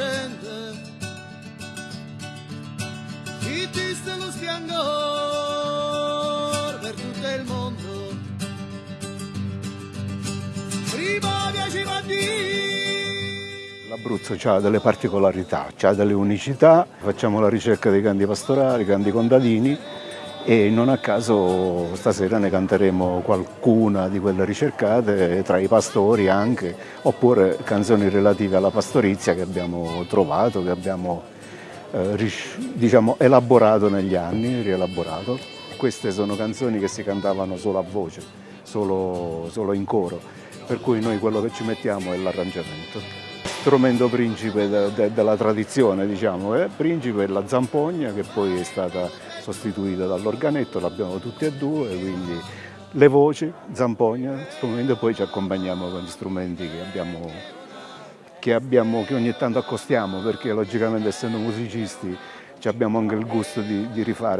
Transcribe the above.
lucente, chi sta lo splendore per tutto il mondo. Prima piaceva a Dio. L'Abruzzo ha delle particolarità, ha delle unicità, facciamo la ricerca dei canti pastorali, canti contadini e non a caso stasera ne canteremo qualcuna di quelle ricercate tra i pastori anche, oppure canzoni relative alla pastorizia che abbiamo trovato, che abbiamo eh, diciamo, elaborato negli anni, rielaborato. Queste sono canzoni che si cantavano solo a voce, solo, solo in coro, per cui noi quello che ci mettiamo è l'arrangiamento strumento principe de, de, della tradizione, diciamo, eh? principe è la zampogna che poi è stata sostituita dall'organetto, l'abbiamo tutti e due, quindi le voci, zampogna, strumento e poi ci accompagniamo con gli strumenti che abbiamo, che, abbiamo, che ogni tanto accostiamo perché logicamente essendo musicisti abbiamo anche il gusto di, di rifare